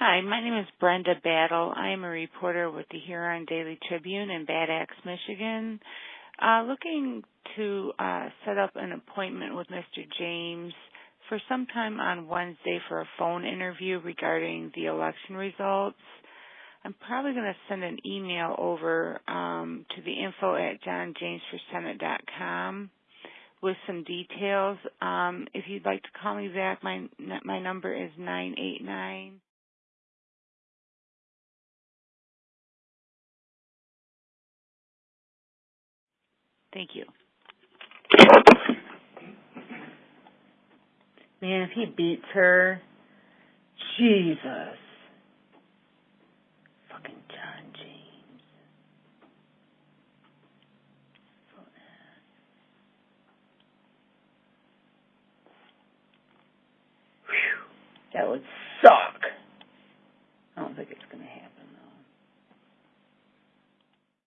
Hi, my name is Brenda Battle. I am a reporter with the Huron Daily Tribune in Bad Axe, Michigan. Uh, looking to uh, set up an appointment with Mr. James for some time on Wednesday for a phone interview regarding the election results. I'm probably going to send an email over um, to the info at johnjamesforsenate.com with some details. Um, if you'd like to call me back, my my number is nine eight nine. Thank you. Man, if he beats her, Jesus. Fucking John James. Whew, that would suck.